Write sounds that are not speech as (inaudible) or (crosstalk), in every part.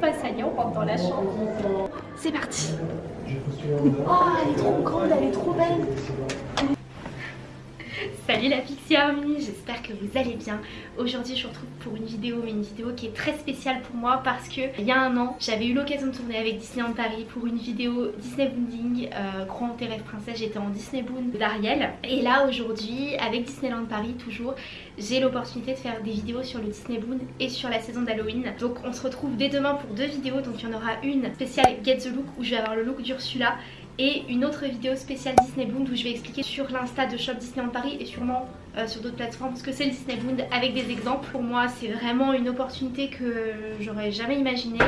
Bah ça y est, on rentre dans la chambre. C'est parti. Oh, elle est trop grande, elle est trop belle. Salut la Pixie Army, j'espère que vous allez bien. Aujourd'hui je vous retrouve pour une vidéo, mais une vidéo qui est très spéciale pour moi parce que il y a un an j'avais eu l'occasion de tourner avec Disneyland Paris pour une vidéo Disney Boonding, euh, Grand tes princesse, j'étais en Disney Boond d'Ariel. Et là aujourd'hui avec Disneyland Paris toujours, j'ai l'opportunité de faire des vidéos sur le Disney Boon et sur la saison d'Halloween. Donc on se retrouve dès demain pour deux vidéos, donc il y en aura une spéciale Get the Look où je vais avoir le look d'Ursula et une autre vidéo spéciale Disney Boond où je vais expliquer sur l'insta de Shop Disneyland Paris et sûrement euh, sur d'autres plateformes parce que c'est le Disney Boond avec des exemples. Pour moi c'est vraiment une opportunité que j'aurais jamais imaginé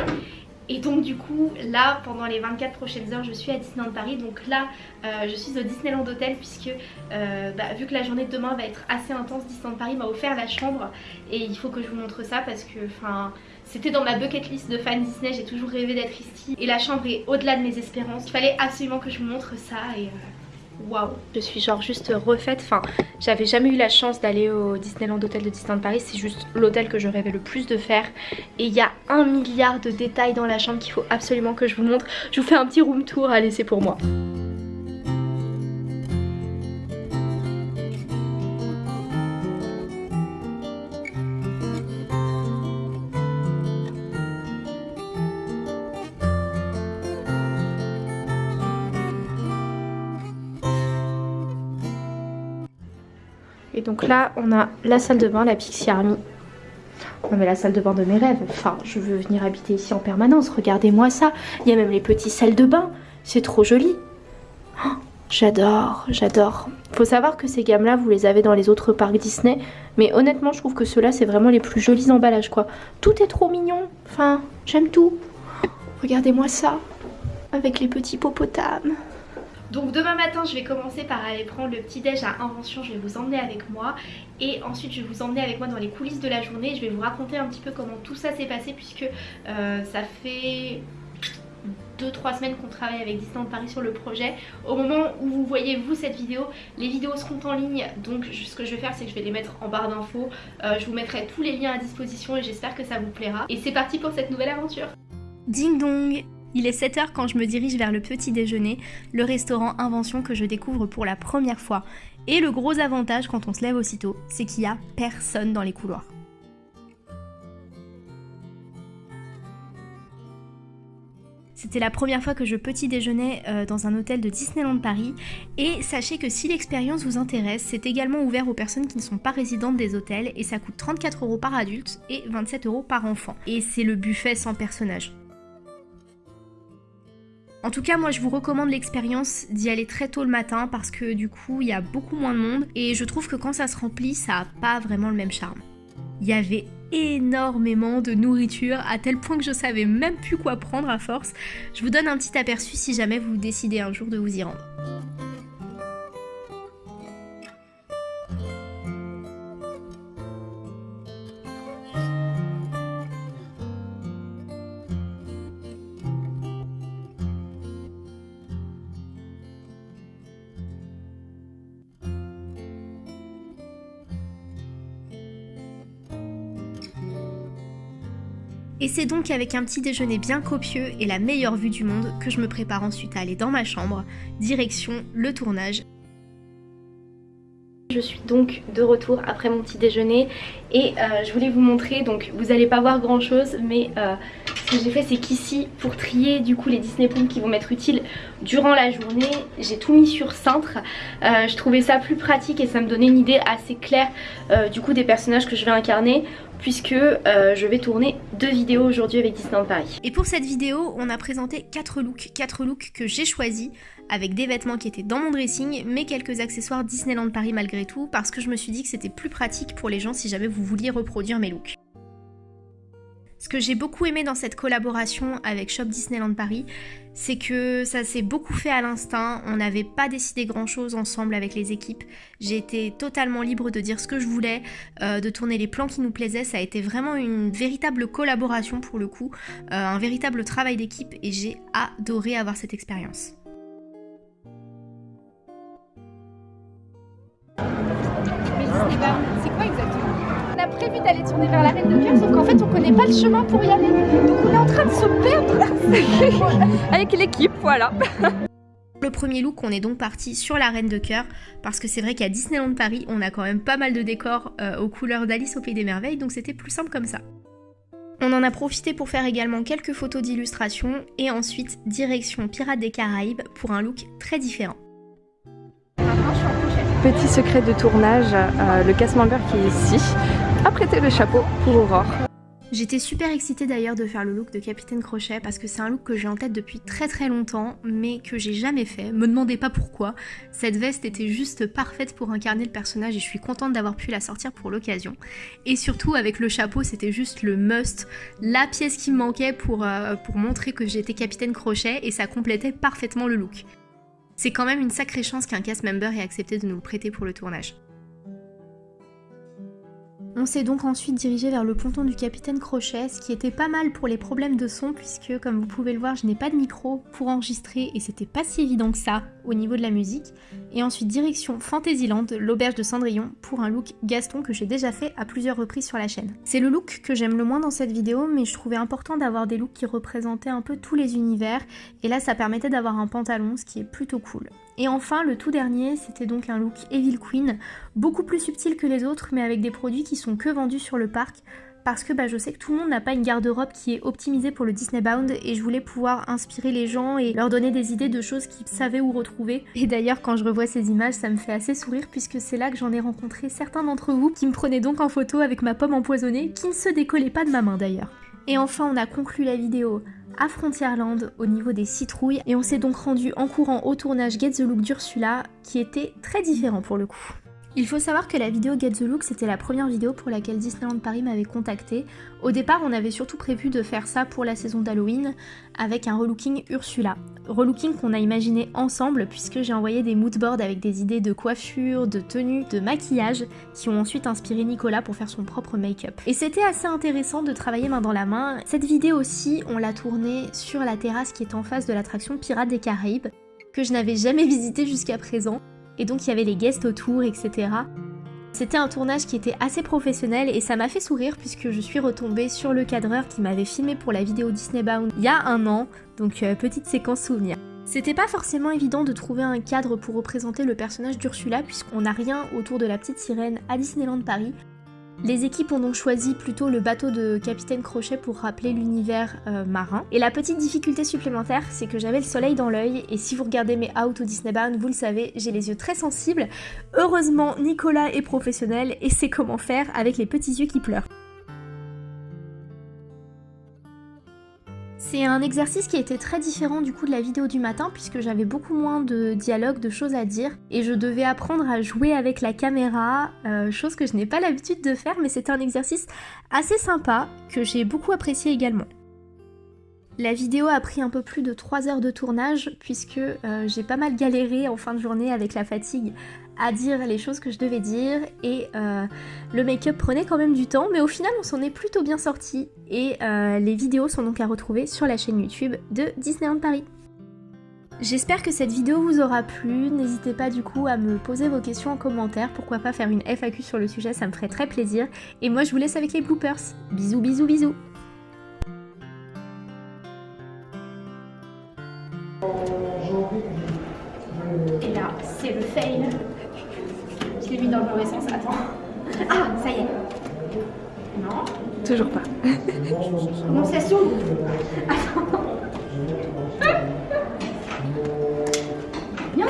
et donc du coup là pendant les 24 prochaines heures je suis à Disneyland Paris. Donc là euh, je suis au Disneyland Hotel puisque euh, bah, vu que la journée de demain va être assez intense Disneyland Paris m'a offert la chambre. Et il faut que je vous montre ça parce que enfin c'était dans ma bucket list de fan Disney, j'ai toujours rêvé d'être ici et la chambre est au-delà de mes espérances. Il fallait absolument que je vous montre ça et euh, waouh Je suis genre juste refaite, enfin j'avais jamais eu la chance d'aller au Disneyland Hotel de Disneyland Paris, c'est juste l'hôtel que je rêvais le plus de faire et il y a un milliard de détails dans la chambre qu'il faut absolument que je vous montre. Je vous fais un petit room tour, allez c'est pour moi. Et donc là, on a la salle de bain, la Pixie Army. Non mais la salle de bain de mes rêves. Enfin, je veux venir habiter ici en permanence. Regardez-moi ça. Il y a même les petits salles de bain. C'est trop joli. Oh, j'adore, j'adore. Faut savoir que ces gammes-là, vous les avez dans les autres parcs Disney. Mais honnêtement, je trouve que ceux-là, c'est vraiment les plus jolis emballages, quoi. Tout est trop mignon. Enfin, j'aime tout. Regardez-moi ça. Avec les petits popotames. Donc demain matin je vais commencer par aller prendre le petit déj à Invention, je vais vous emmener avec moi et ensuite je vais vous emmener avec moi dans les coulisses de la journée, je vais vous raconter un petit peu comment tout ça s'est passé puisque euh, ça fait 2-3 semaines qu'on travaille avec Disneyland Paris sur le projet. Au moment où vous voyez vous cette vidéo, les vidéos seront en ligne donc ce que je vais faire c'est que je vais les mettre en barre d'infos. Euh, je vous mettrai tous les liens à disposition et j'espère que ça vous plaira. Et c'est parti pour cette nouvelle aventure Ding dong il est 7h quand je me dirige vers le petit déjeuner, le restaurant Invention que je découvre pour la première fois. Et le gros avantage quand on se lève aussitôt, c'est qu'il n'y a personne dans les couloirs. C'était la première fois que je petit déjeunais euh, dans un hôtel de Disneyland Paris et sachez que si l'expérience vous intéresse, c'est également ouvert aux personnes qui ne sont pas résidentes des hôtels et ça coûte 34 euros par adulte et 27 euros par enfant. Et c'est le buffet sans personnage. En tout cas, moi je vous recommande l'expérience d'y aller très tôt le matin parce que du coup il y a beaucoup moins de monde et je trouve que quand ça se remplit, ça a pas vraiment le même charme. Il y avait énormément de nourriture à tel point que je savais même plus quoi prendre à force. Je vous donne un petit aperçu si jamais vous décidez un jour de vous y rendre. Et c'est donc avec un petit déjeuner bien copieux et la meilleure vue du monde que je me prépare ensuite à aller dans ma chambre, direction le tournage. Je suis donc de retour après mon petit déjeuner et euh, je voulais vous montrer, donc vous n'allez pas voir grand chose mais euh, ce que j'ai fait c'est qu'ici pour trier du coup les Disney Pools qui vont m'être utiles durant la journée j'ai tout mis sur cintre euh, je trouvais ça plus pratique et ça me donnait une idée assez claire du coup des personnages que je vais incarner puisque je vais tourner deux vidéos aujourd'hui avec Disneyland Paris. Et pour cette vidéo, on a présenté 4 looks, 4 looks que j'ai choisis avec des vêtements qui étaient dans mon dressing, mais quelques accessoires Disneyland Paris malgré tout, parce que je me suis dit que c'était plus pratique pour les gens si jamais vous vouliez reproduire mes looks. Ce que j'ai beaucoup aimé dans cette collaboration avec Shop Disneyland Paris, c'est que ça s'est beaucoup fait à l'instinct, on n'avait pas décidé grand chose ensemble avec les équipes, j'ai été totalement libre de dire ce que je voulais, euh, de tourner les plans qui nous plaisaient, ça a été vraiment une véritable collaboration pour le coup, euh, un véritable travail d'équipe et j'ai adoré avoir cette expérience. Prévu d'aller tourner vers la Reine de Cœur, sauf qu'en fait on connaît pas le chemin pour y aller. Donc on est en train de se perdre (laughs) avec l'équipe, voilà. Le premier look, on est donc parti sur la Reine de Cœur parce que c'est vrai qu'à Disneyland Paris, on a quand même pas mal de décors euh, aux couleurs d'Alice au Pays des Merveilles, donc c'était plus simple comme ça. On en a profité pour faire également quelques photos d'illustration et ensuite direction Pirates des Caraïbes pour un look très différent. Petit secret de tournage, euh, le casse-member qui est ici a prêté le chapeau pour Aurore. J'étais super excitée d'ailleurs de faire le look de Capitaine Crochet parce que c'est un look que j'ai en tête depuis très très longtemps mais que j'ai jamais fait. Me demandez pas pourquoi. Cette veste était juste parfaite pour incarner le personnage et je suis contente d'avoir pu la sortir pour l'occasion. Et surtout avec le chapeau c'était juste le must, la pièce qui me manquait pour, euh, pour montrer que j'étais Capitaine Crochet et ça complétait parfaitement le look. C'est quand même une sacrée chance qu'un cast member ait accepté de nous prêter pour le tournage. On s'est donc ensuite dirigé vers le ponton du capitaine Crochet, ce qui était pas mal pour les problèmes de son puisque comme vous pouvez le voir je n'ai pas de micro pour enregistrer et c'était pas si évident que ça au niveau de la musique. Et ensuite direction Fantasyland, l'auberge de Cendrillon, pour un look Gaston que j'ai déjà fait à plusieurs reprises sur la chaîne. C'est le look que j'aime le moins dans cette vidéo mais je trouvais important d'avoir des looks qui représentaient un peu tous les univers et là ça permettait d'avoir un pantalon ce qui est plutôt cool. Et enfin, le tout dernier, c'était donc un look Evil Queen, beaucoup plus subtil que les autres, mais avec des produits qui sont que vendus sur le parc, parce que bah, je sais que tout le monde n'a pas une garde-robe qui est optimisée pour le Disney Bound et je voulais pouvoir inspirer les gens et leur donner des idées de choses qu'ils savaient où retrouver. Et d'ailleurs quand je revois ces images ça me fait assez sourire puisque c'est là que j'en ai rencontré certains d'entre vous qui me prenaient donc en photo avec ma pomme empoisonnée qui ne se décollait pas de ma main d'ailleurs. Et enfin on a conclu la vidéo à Frontierland au niveau des citrouilles et on s'est donc rendu en courant au tournage Get the Look d'Ursula qui était très différent pour le coup. Il faut savoir que la vidéo Get the Look c'était la première vidéo pour laquelle Disneyland Paris m'avait contacté. Au départ on avait surtout prévu de faire ça pour la saison d'Halloween avec un relooking Ursula. Relooking qu'on a imaginé ensemble puisque j'ai envoyé des moodboards avec des idées de coiffure, de tenue, de maquillage qui ont ensuite inspiré Nicolas pour faire son propre make-up. Et c'était assez intéressant de travailler main dans la main. Cette vidéo aussi on l'a tournée sur la terrasse qui est en face de l'attraction Pirates des Caraïbes que je n'avais jamais visité jusqu'à présent et donc il y avait les guests autour, etc. C'était un tournage qui était assez professionnel et ça m'a fait sourire puisque je suis retombée sur le cadreur qui m'avait filmé pour la vidéo Disney Bound il y a un an, donc euh, petite séquence souvenir. C'était pas forcément évident de trouver un cadre pour représenter le personnage d'Ursula puisqu'on n'a rien autour de la petite sirène à Disneyland Paris, les équipes ont donc choisi plutôt le bateau de Capitaine Crochet pour rappeler l'univers euh, marin. Et la petite difficulté supplémentaire, c'est que j'avais le soleil dans l'œil, et si vous regardez mes out au Disney vous le savez, j'ai les yeux très sensibles. Heureusement, Nicolas est professionnel et sait comment faire avec les petits yeux qui pleurent. C'est un exercice qui était très différent du coup de la vidéo du matin puisque j'avais beaucoup moins de dialogue, de choses à dire et je devais apprendre à jouer avec la caméra, euh, chose que je n'ai pas l'habitude de faire mais c'était un exercice assez sympa que j'ai beaucoup apprécié également. La vidéo a pris un peu plus de 3 heures de tournage puisque euh, j'ai pas mal galéré en fin de journée avec la fatigue à dire les choses que je devais dire et euh, le make-up prenait quand même du temps mais au final on s'en est plutôt bien sorti et euh, les vidéos sont donc à retrouver sur la chaîne YouTube de Disneyland Paris. J'espère que cette vidéo vous aura plu, n'hésitez pas du coup à me poser vos questions en commentaire, pourquoi pas faire une FAQ sur le sujet, ça me ferait très plaisir. Et moi je vous laisse avec les bloopers. Bisous bisous bisous Et là, c'est le fail l'ai mis dans le mauvais sens. Attends. Ah, ça y est. Non. Toujours pas. non, ça s'ouvre. Attends. Bien.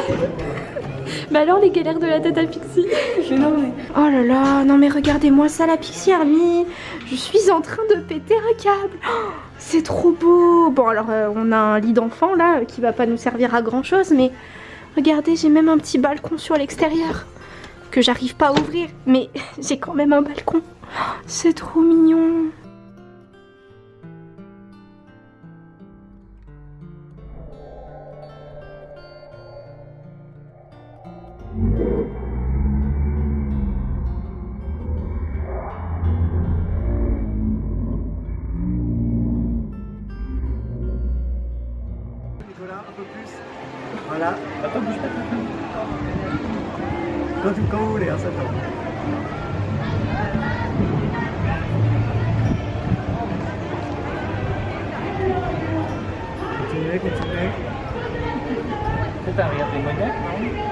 Mais alors les galères de la tête à Pixie non, mais... Oh là là, non mais regardez-moi ça la Pixie Army Je suis en train de péter un câble oh, C'est trop beau Bon alors euh, on a un lit d'enfant là qui va pas nous servir à grand chose mais regardez j'ai même un petit balcon sur l'extérieur que j'arrive pas à ouvrir. Mais (laughs) j'ai quand même un balcon. C'est trop mignon. if it's big. Sit.